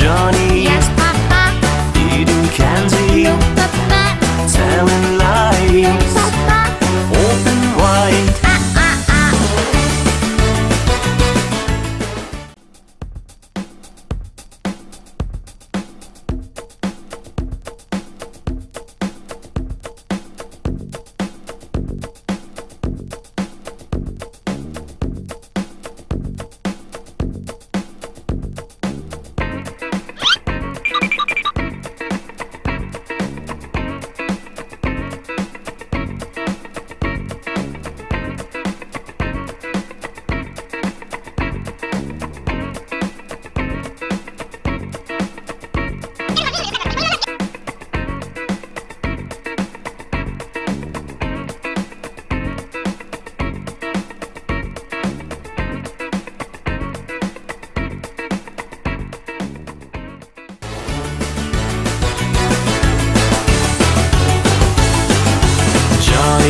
Johnny. Yes, Papa.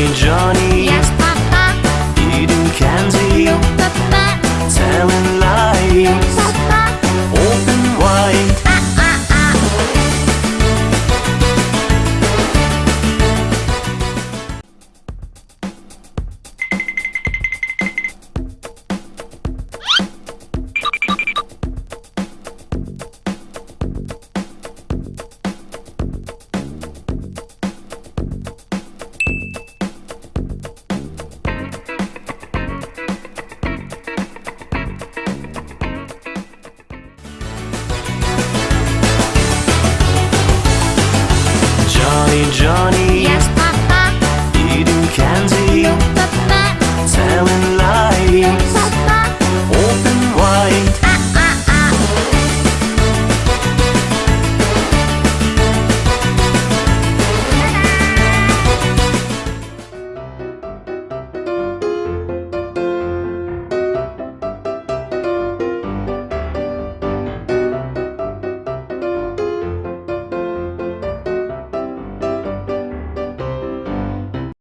Johnny. Yes. Johnny, Johnny.